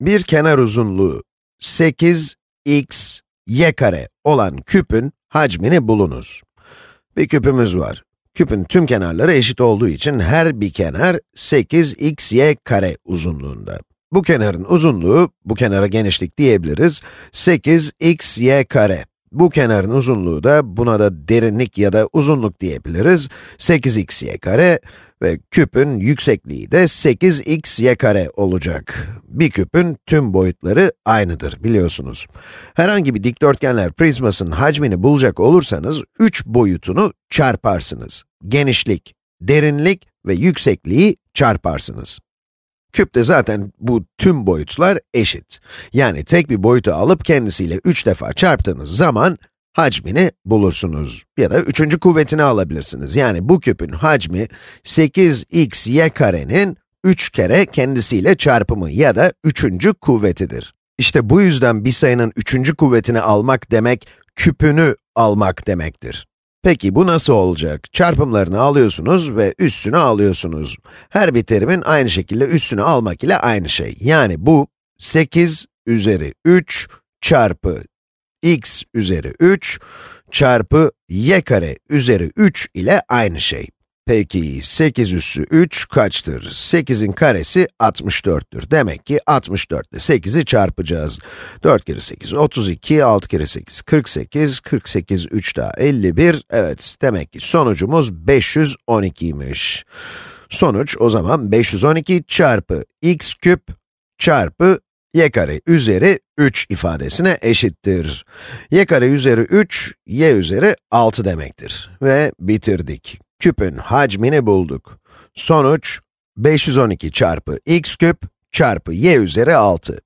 Bir kenar uzunluğu 8x y kare olan küpün hacmini bulunuz. Bir küpümüz var. Küpün tüm kenarları eşit olduğu için her bir kenar 8xy kare uzunluğunda. Bu kenarın uzunluğu, bu kenara genişlik diyebiliriz, 8xy kare. Bu kenarın uzunluğu da, buna da derinlik ya da uzunluk diyebiliriz, 8xy kare ve küpün yüksekliği de 8xy kare olacak. Bir küpün tüm boyutları aynıdır biliyorsunuz. Herhangi bir dikdörtgenler prizmasının hacmini bulacak olursanız, 3 boyutunu çarparsınız. Genişlik, derinlik ve yüksekliği çarparsınız. Küpte zaten bu tüm boyutlar eşit. Yani tek bir boyutu alıp kendisiyle 3 defa çarptığınız zaman hacmini bulursunuz. Ya da üçüncü kuvvetini alabilirsiniz. Yani bu küpün hacmi 8xy karenin 3 kere kendisiyle çarpımı ya da üçüncü kuvvetidir. İşte bu yüzden bir sayının üçüncü kuvvetini almak demek, küpünü almak demektir. Peki bu nasıl olacak? Çarpımlarını alıyorsunuz ve üstünü alıyorsunuz. Her bir terimin aynı şekilde üstünü almak ile aynı şey. Yani bu 8 üzeri 3 çarpı x üzeri 3 çarpı y kare üzeri 3 ile aynı şey. Peki 8 üssü 3 kaçtır? 8'in karesi 64'tür. Demek ki 64 ile 8'i çarpacağız. 4 kere 8, 32, 6 kere 8, 48, 48, 3 daha 51. Evet, demek ki sonucumuz 512'ymiş. Sonuç o zaman 512 çarpı x küp çarpı y kare üzeri 3 ifadesine eşittir. y kare üzeri 3, y üzeri 6 demektir. Ve bitirdik. Küpün hacmini bulduk. Sonuç, 512 çarpı x küp çarpı y üzeri 6.